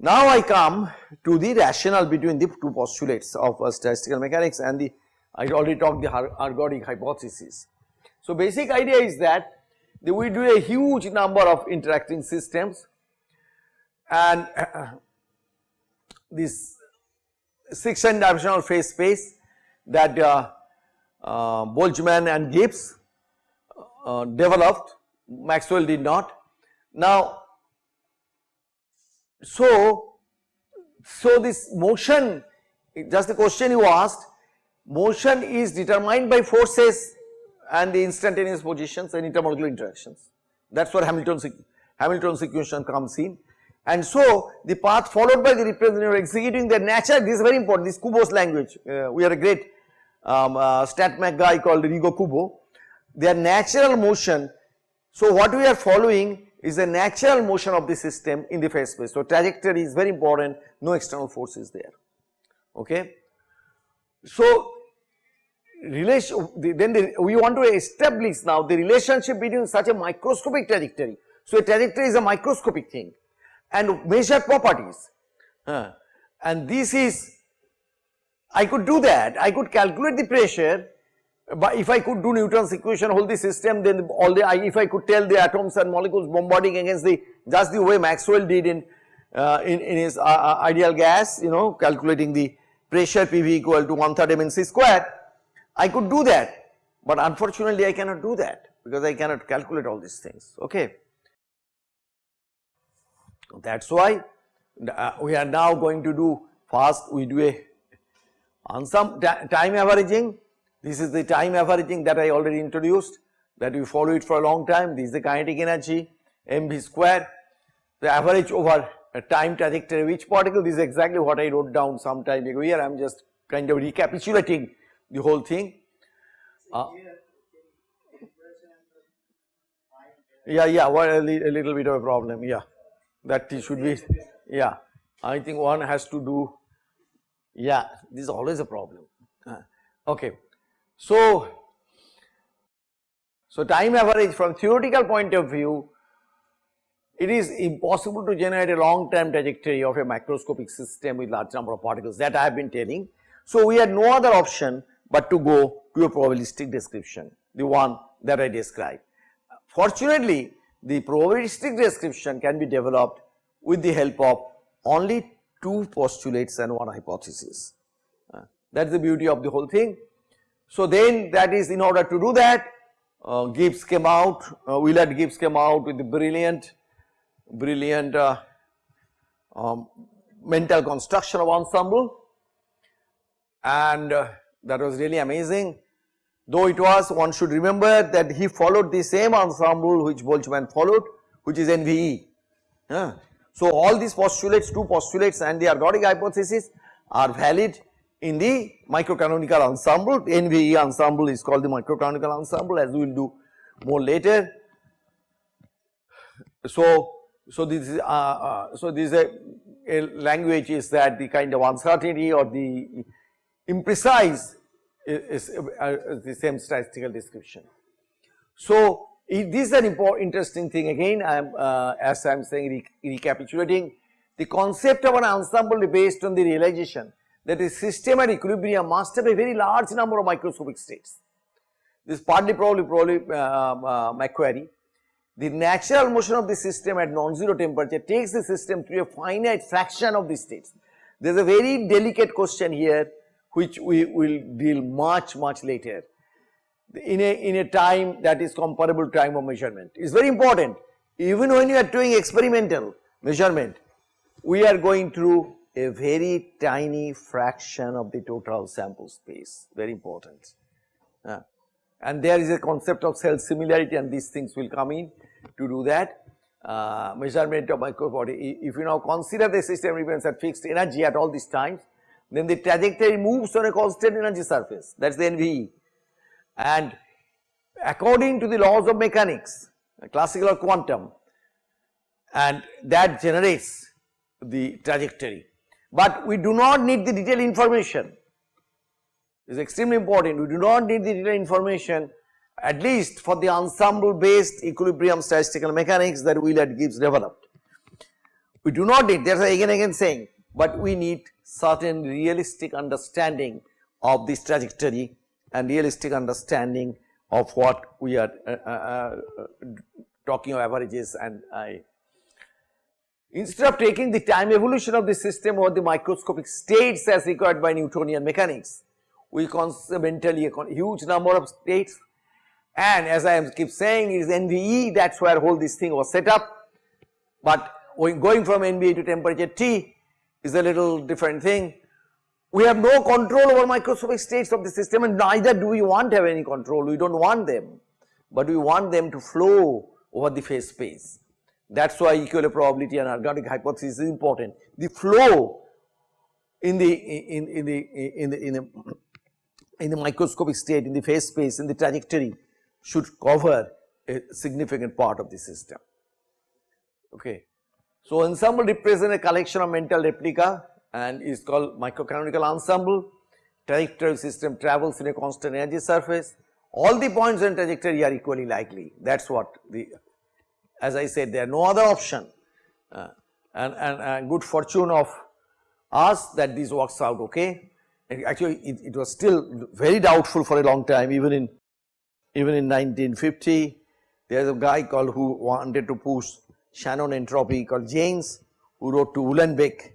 Now I come to the rationale between the two postulates of uh, statistical mechanics and the I already talked the ergodic hypothesis. So basic idea is that we do a huge number of interacting systems and uh, this 6 dimensional phase space that uh, uh, Boltzmann and Gibbs uh, developed, Maxwell did not. Now so, so this motion just the question you asked motion is determined by forces and the instantaneous positions and intermolecular interactions. That is where Hamilton's Hamilton's equation comes in. And so the path followed by the representative executing their nature this is very important this Kubo's language uh, we are a great um, uh, guy called Ryogo Kubo. Their natural motion so what we are following is the natural motion of the system in the phase space. So trajectory is very important, no external force is there, okay. So relation, then the, we want to establish now the relationship between such a microscopic trajectory. So a trajectory is a microscopic thing. And measure properties. Uh, and this is, I could do that, I could calculate the pressure but if I could do Newton's equation hold the system then all the if I could tell the atoms and molecules bombarding against the just the way Maxwell did in uh, in, in his uh, uh ideal gas you know calculating the pressure PV equal to 1 third mc square I could do that. But unfortunately I cannot do that because I cannot calculate all these things. Okay. That is why uh, we are now going to do first we do a on some time averaging this is the time averaging that I already introduced that we follow it for a long time. This is the kinetic energy mv square. The average over a time trajectory of each particle. This is exactly what I wrote down some time ago. Here I am just kind of recapitulating the whole thing. Uh, yeah, yeah, well, a, li a little bit of a problem. Yeah, that should be. Yeah, I think one has to do. Yeah, this is always a problem. Uh, okay. So, so time average from theoretical point of view, it is impossible to generate a long term trajectory of a macroscopic system with large number of particles that I have been telling. So, we had no other option but to go to a probabilistic description, the one that I described. Fortunately, the probabilistic description can be developed with the help of only two postulates and one hypothesis. Uh, that is the beauty of the whole thing. So then that is in order to do that uh, Gibbs came out, uh, Willard Gibbs came out with the brilliant, brilliant uh, um, mental construction of ensemble and uh, that was really amazing. Though it was one should remember that he followed the same ensemble which Boltzmann followed which is NVE. So all these postulates, two postulates and the ergodic hypothesis are valid in the microcanonical ensemble, NVE ensemble is called the microcanonical ensemble as we will do more later. So, so this is, uh, uh, so this is a, a, language is that the kind of uncertainty or the imprecise is, is, uh, the same statistical description. So, this is an important interesting thing again I am uh, as I am saying re recapitulating the concept of an ensemble based on the realization that a system at equilibrium must have a very large number of microscopic states. This partly probably probably uh, uh, McQuarrie. The natural motion of the system at non-zero temperature takes the system to a finite fraction of the states. There is a very delicate question here which we will deal much much later in a in a time that is comparable to time of measurement. It is very important even when you are doing experimental measurement we are going through a very tiny fraction of the total sample space, very important. Uh, and there is a concept of cell similarity and these things will come in to do that. Uh, measurement of microbody. If you now consider the system remains at fixed energy at all these times, then the trajectory moves on a constant energy surface that is the NVE. And according to the laws of mechanics, classical or quantum, and that generates the trajectory but we do not need the detailed information. It is extremely important. We do not need the detailed information at least for the ensemble based equilibrium statistical mechanics that Willard Gibbs developed. We do not need, that is again again saying, but we need certain realistic understanding of this trajectory and realistic understanding of what we are uh, uh, uh, talking of averages and I. Instead of taking the time evolution of the system or the microscopic states as required by Newtonian mechanics, we mentally a huge number of states and as I keep saying is NVE that is where whole this thing was set up, but going from NVE to temperature T is a little different thing. We have no control over microscopic states of the system and neither do we want to have any control, we do not want them, but we want them to flow over the phase space. That is why equilibrium probability and ergodic hypothesis is important. The flow in the in, in the in the in the in the microscopic state in the phase space in the trajectory should cover a significant part of the system. Okay. So, ensemble represents a collection of mental replica and is called microcanonical ensemble. Trajectory system travels in a constant energy surface. All the points in trajectory are equally likely. That is what the, as I said, there are no other option. Uh, and, and, and good fortune of us that this works out okay. Actually, it, it was still very doubtful for a long time, even in even in 1950. There is a guy called who wanted to push Shannon entropy called Jaynes who wrote to Uhlenbeck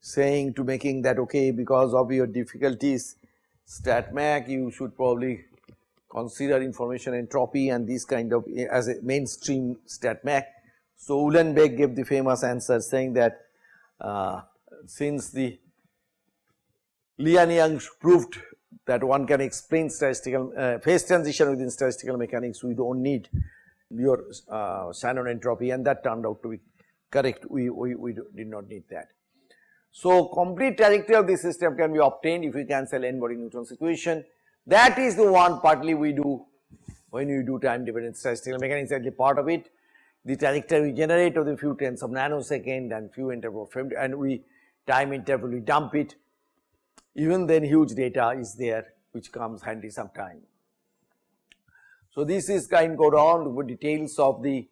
saying to making that okay because of your difficulties StatMech you should probably consider information entropy and this kind of as a mainstream StatMech. So Uhlenbeck gave the famous answer saying that uh, since the Lee and Yang proved that one can explain statistical uh, phase transition within statistical mechanics we do not need your uh, Shannon entropy and that turned out to be correct we, we, we did not need that. So, complete trajectory of the system can be obtained if we cancel n body Newton's equation that is the one partly we do when you do time dependent statistical mechanics actually part of it. The trajectory we generate of the few tenths of nanosecond and few interval and we time interval we dump it. Even then huge data is there which comes handy sometime. So, this is kind go down with details of the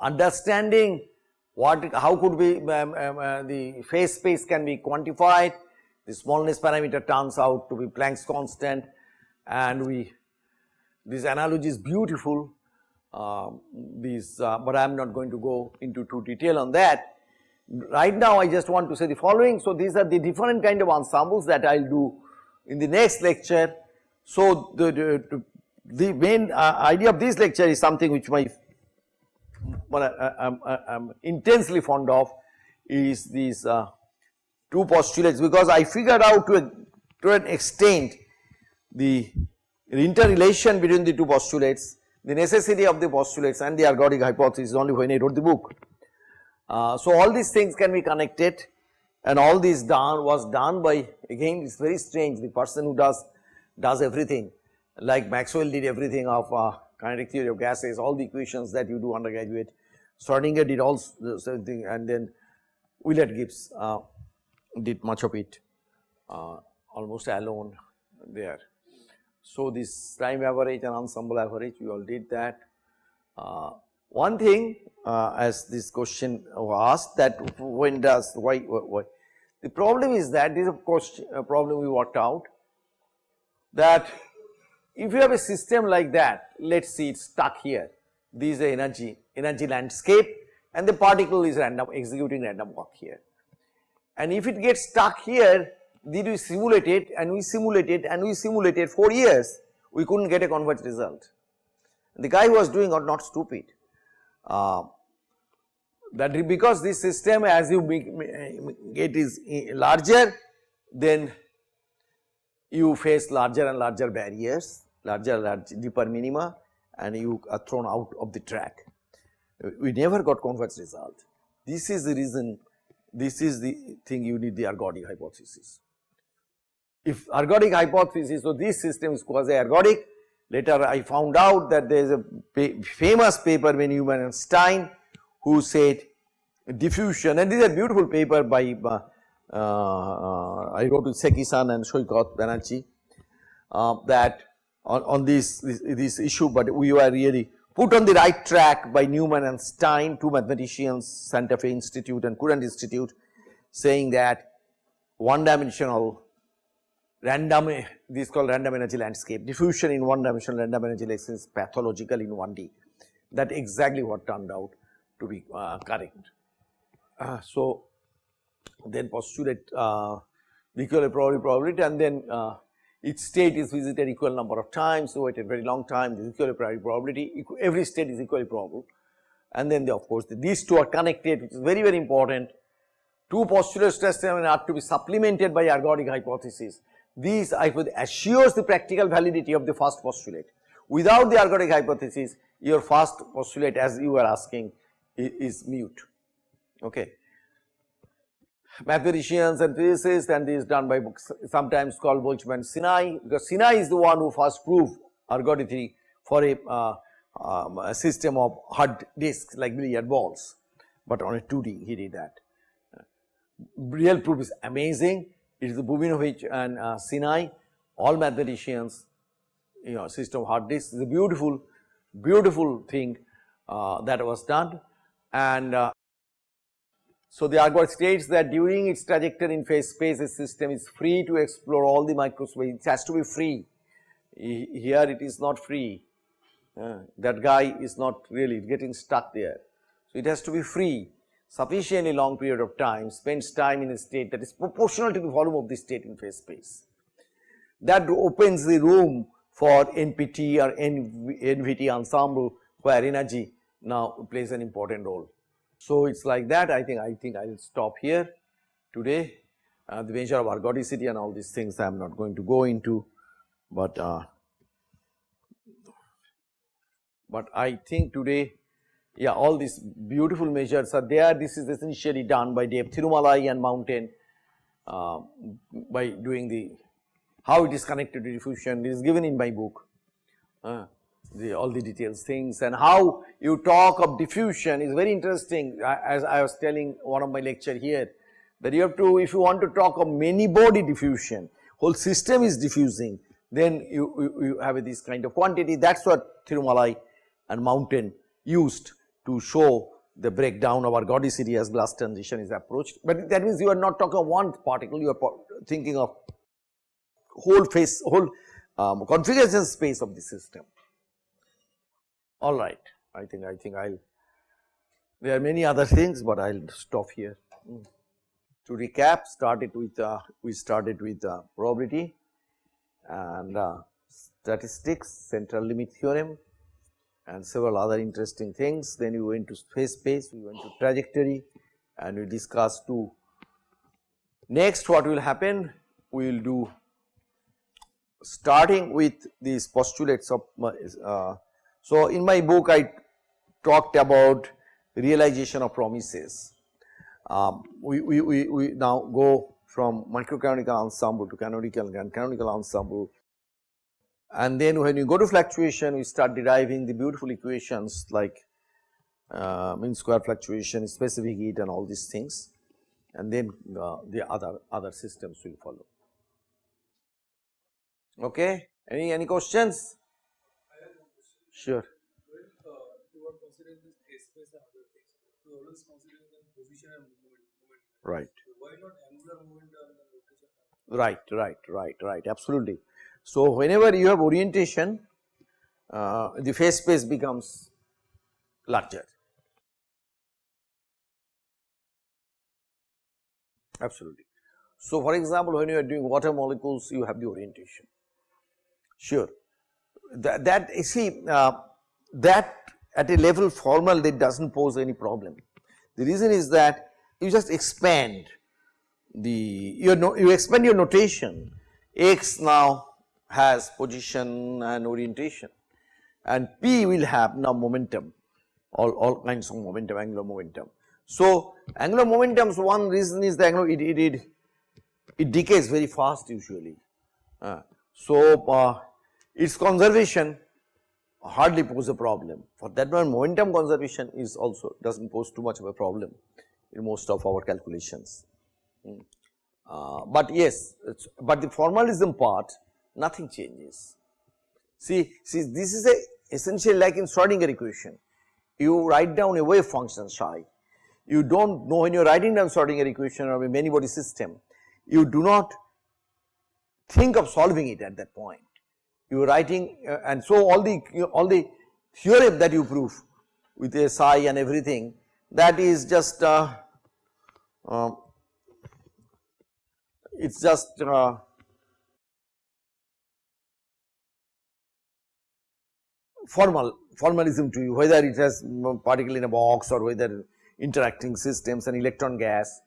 understanding what how could we um, um, uh, the phase space can be quantified. The smallness parameter turns out to be Planck's constant and we this analogy is beautiful uh, these uh, but I am not going to go into too detail on that Right now I just want to say the following. So, these are the different kind of ensembles that I will do in the next lecture. So, the, the, the main uh, idea of this lecture is something which my what I am uh, uh, intensely fond of is these uh, two postulates because I figured out to, a, to an extent the, interrelation between the two postulates, the necessity of the postulates and the ergodic hypothesis only when I wrote the book. Uh, so, all these things can be connected and all this done was done by again it is very strange the person who does does everything like Maxwell did everything of uh, kinetic theory of gases all the equations that you do undergraduate Schrodinger did all the same thing and then Willard Gibbs uh, did much of it uh, almost alone there. So, this time average and ensemble average we all did that. Uh, one thing uh, as this question was asked that when does why, why, the problem is that this is a question a problem we worked out that if you have a system like that let us see it stuck here this is the energy energy landscape and the particle is random executing random walk here and if it gets stuck here did we simulate it and we simulated and we simulated for years we could not get a converged result. The guy who was doing was not stupid uh, that because this system as you get is larger then you face larger and larger barriers, larger large deeper minima and you are thrown out of the track. We never got converged result. This is the reason, this is the thing you need the ergodic hypothesis. If ergodic hypothesis, so this system is quasi ergodic. Later I found out that there is a famous paper by Newman and Stein who said diffusion and this is a beautiful paper by uh, uh, I wrote with Seki-san and Saikat Banerjee uh, that on, on this, this, this issue but we were really put on the right track by Newman and Stein, two mathematicians, Santa Fe Institute and Courant Institute, saying that one dimensional random, this is called random energy landscape, diffusion in one dimensional random energy landscape is pathological in 1D. That exactly what turned out to be uh, correct. Uh, so, then postulate uh, the equal probability probability and then uh, each state is visited equal number of times, so a very long time this equal probability, every state is equally probable and then the, of course the, these two are connected which is very very important. Two postulate stress phenomena are to be supplemented by ergodic hypothesis. These assures the practical validity of the first postulate. Without the ergodic hypothesis, your first postulate as you were asking is, is mute. Okay mathematicians and physicists and this is done by books sometimes called Boltzmann Sinai because Sinai is the one who first proved ergodicity for a, uh, um, a system of hard disks like billiard balls, but on a 2D he did that. real proof is amazing, it is the Bunimovich and uh, Sinai, all mathematicians, you know system hard disks is a beautiful, beautiful thing uh, that was done. And uh, so, the algorithm states that during its trajectory in phase space the system is free to explore all the microspace, it has to be free. Here it is not free, uh, that guy is not really getting stuck there. So, it has to be free sufficiently long period of time, spends time in a state that is proportional to the volume of the state in phase space. That opens the room for NPT or NVT ensemble where energy now plays an important role. So, it is like that I think I think I will stop here today uh, the measure of ergodicity and all these things I am not going to go into, but uh, but I think today yeah all these beautiful measures are there. This is essentially done by Dave Thirumalai and Mountain uh, by doing the how it is connected to diffusion. This is given in my book. Uh, the all the details things and how you talk of diffusion is very interesting. As I was telling one of my lecture here that you have to if you want to talk of many body diffusion whole system is diffusing then you, you, you have this kind of quantity. That is what Thirumalai and Mountain used to show the breakdown of our ergodicity as glass transition is approached. But that means you are not talking of one particle you are thinking of whole face whole um, configuration space of the system. All right, I think I think I'll. There are many other things, but I'll stop here. Mm. To recap, started with uh, we started with uh, probability and uh, statistics, central limit theorem, and several other interesting things. Then we went to phase space, we went to trajectory, and we discussed two. Next, what will happen? We will do starting with these postulates of uh, so, in my book I talked about realization of promises. Um, we, we, we, we now go from microcanonical ensemble to canonical and canonical ensemble and then when you go to fluctuation we start deriving the beautiful equations like uh, mean square fluctuation, specific heat and all these things and then uh, the other other systems will follow. Okay, any any questions? Sure. Well, you are considering this space and other things. You always consider the position and movement. movement. Right. So why not angular movement and rotation? Right, right, right, right, absolutely. So, whenever you have orientation, uh, the phase space becomes larger. Absolutely. So, for example, when you are doing water molecules, you have the orientation. Sure, that, that you see uh, that at a level formal that does not pose any problem. The reason is that you just expand the your no, you expand your notation x now has position and orientation and p will have now momentum all, all kinds of momentum angular momentum. So, angular momentum's one reason is that it, it, it, it decays very fast usually. Uh, so, uh, its conservation hardly pose a problem. For that one momentum conservation is also does not pose too much of a problem in most of our calculations. Hmm. Uh, but yes, but the formalism part nothing changes. See, see this is a essentially like in Schrodinger equation. You write down a wave function psi. You do not know when you are writing down Schrodinger equation of a many body system, you do not think of solving it at that point. You are writing uh, and so all the all the theorem that you prove with a psi and everything that is just uh, uh, it is just formal formalism to you whether it has particle in a box or whether interacting systems and electron gas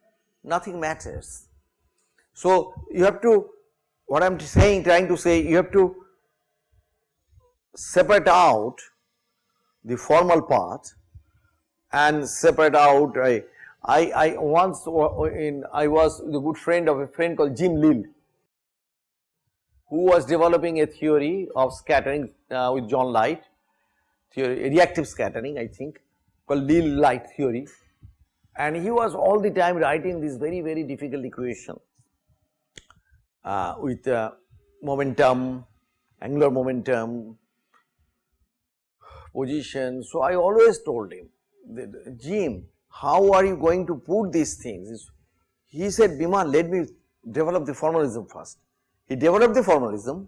nothing matters. So, you have to what I am saying trying to say you have to separate out the formal part and separate out I, I, I once in I was the good friend of a friend called Jim Lill who was developing a theory of scattering uh, with John Light theory reactive scattering I think called Lill light theory and he was all the time writing this very very difficult equation uh, with uh, momentum, angular momentum, position. So, I always told him that Jim how are you going to put these things? He said Biman let me develop the formalism first. He developed the formalism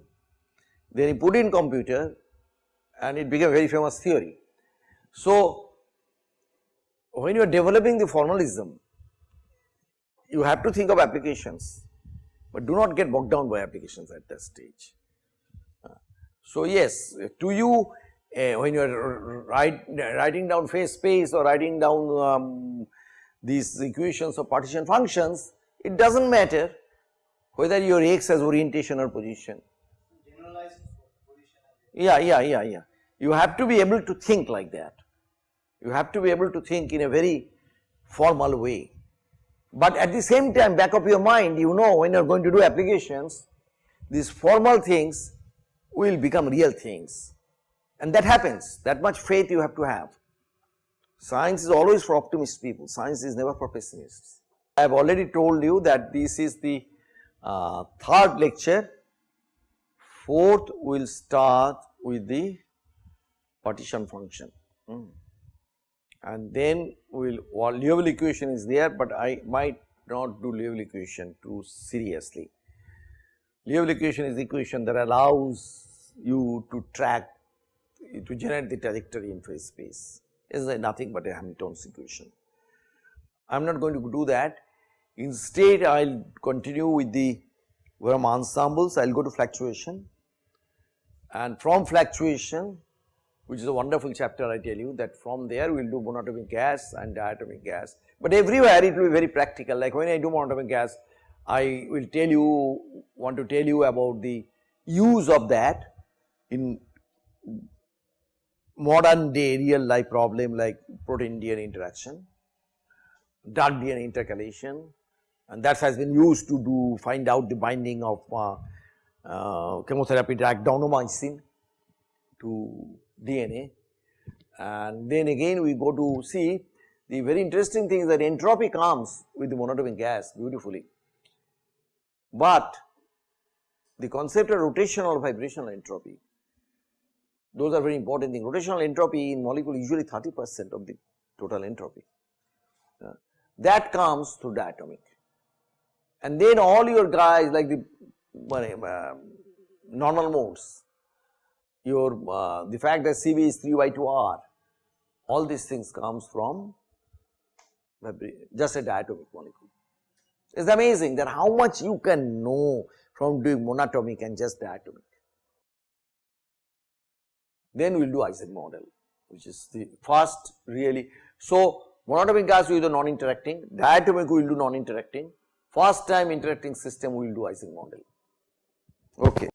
then he put in computer and it became a very famous theory. So, when you are developing the formalism, you have to think of applications, but do not get bogged down by applications at that stage. Uh, so, yes to you uh, when you are write, writing down phase space or writing down um, these equations of partition functions, it does not matter whether your x has orientation or position. Yeah, yeah, yeah, yeah. You have to be able to think like that. You have to be able to think in a very formal way. But at the same time back of your mind you know when you are going to do applications these formal things will become real things and that happens that much faith you have to have. Science is always for optimist people, science is never for pessimists. I have already told you that this is the uh, third lecture, fourth will start with the partition function. Mm and then we will well, Liouville equation is there, but I might not do Liouville equation too seriously. Liouville equation is the equation that allows you to track to generate the trajectory in phase space is nothing but a Hamilton's equation. I am not going to do that instead I will continue with the Verma ensembles. I will go to fluctuation. And from fluctuation which is a wonderful chapter I tell you that from there we will do monatomic gas and diatomic gas. But everywhere it will be very practical. Like when I do monatomic gas I will tell you want to tell you about the use of that in modern day real life problem like protein DNA interaction, dark DNA intercalation and that has been used to do find out the binding of uh, uh, chemotherapy drug daunomycin to DNA and then again we go to see the very interesting thing is that entropy comes with the monatomic gas beautifully, but the concept of rotational vibrational entropy those are very important things rotational entropy in molecule usually 30 percent of the total entropy. Uh, that comes through diatomic and then all your guys like the uh, normal modes your uh, the fact that Cv is 3 by 2 r all these things comes from just a diatomic molecule. It is amazing that how much you can know from doing monatomic and just diatomic. Then we will do Ising model which is the first really. So, monatomic gas we do non-interacting, diatomic we will do non-interacting, first time interacting system will do Ising model. Okay.